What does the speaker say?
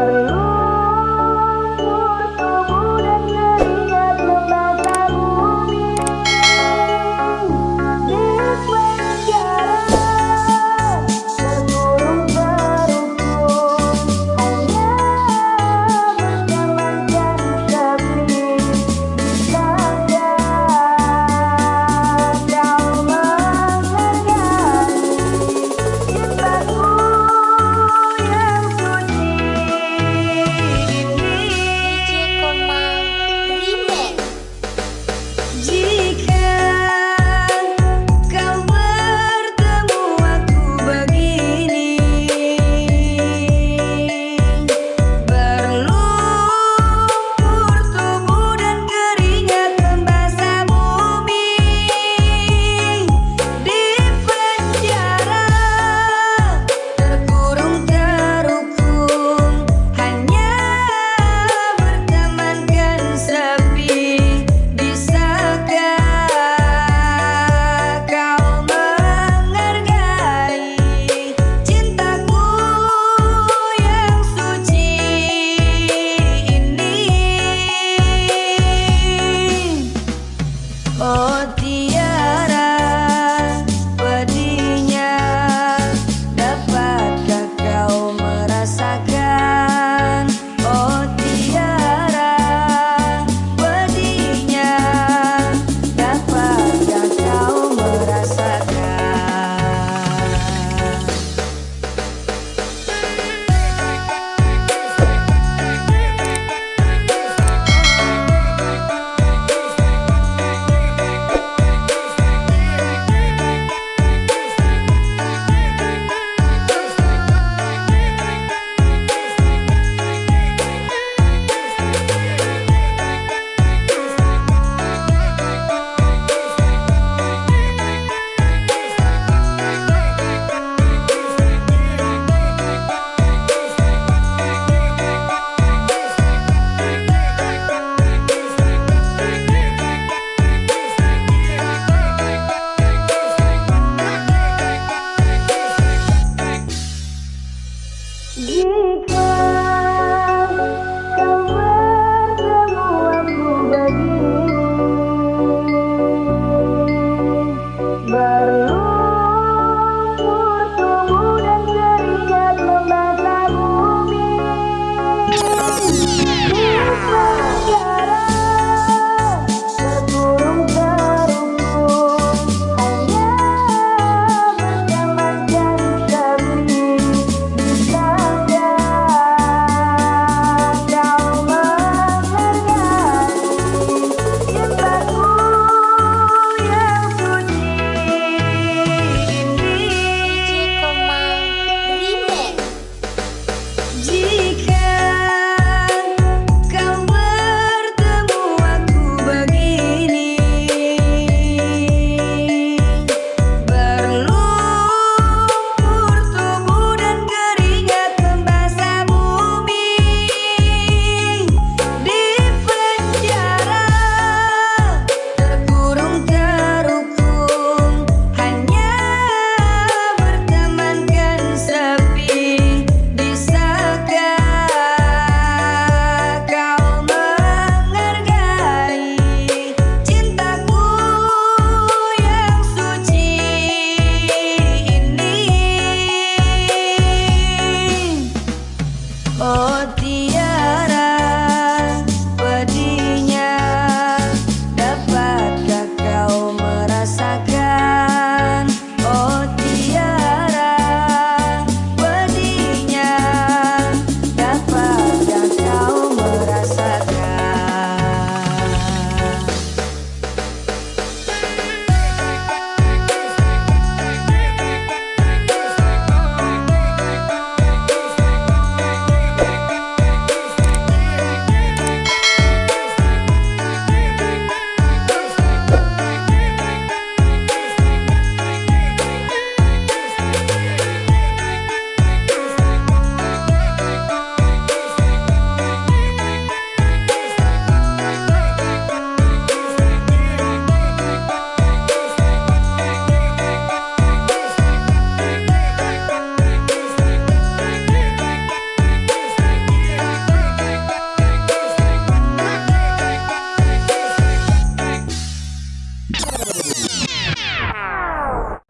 Oh.